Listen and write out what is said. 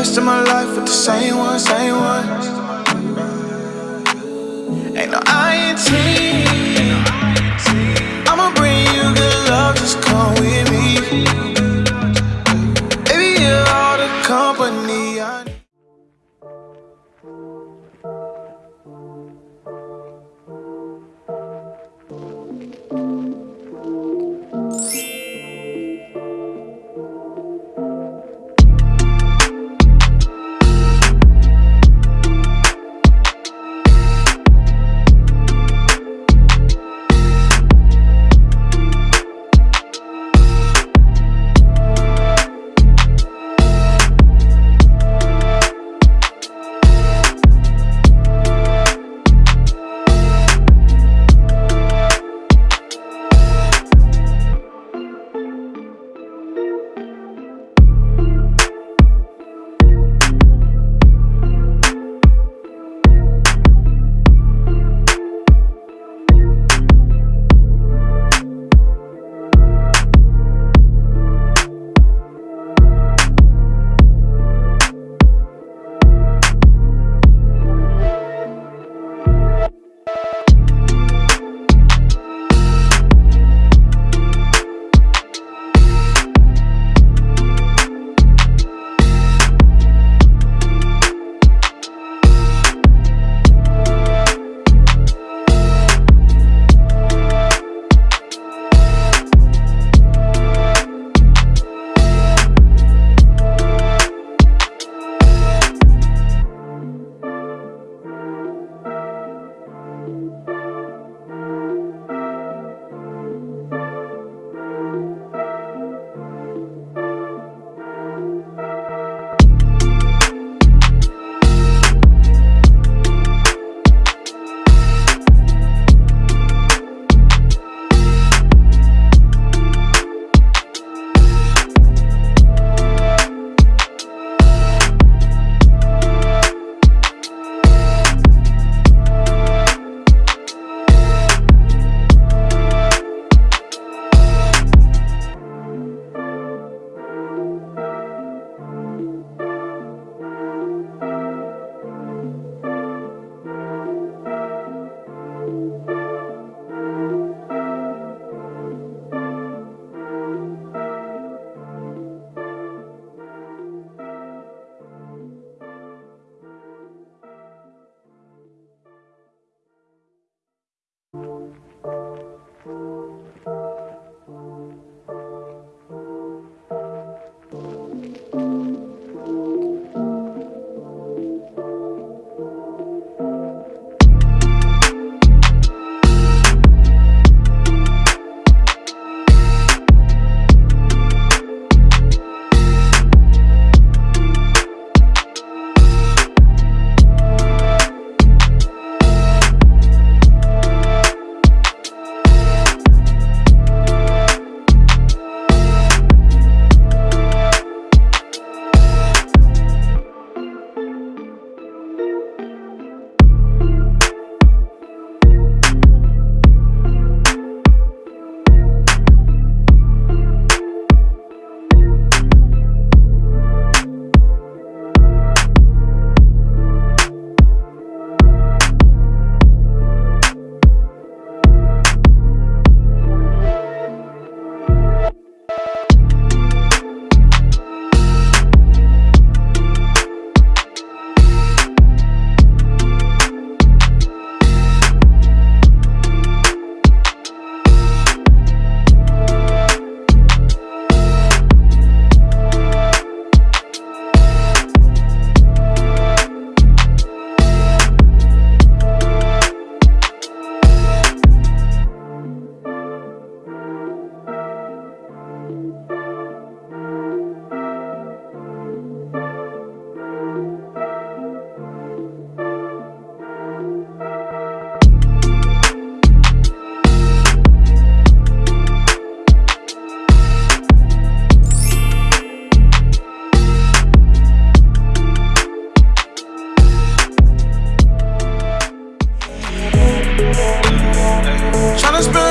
rest of my life with the same one, same one. Ain't no I ain't much.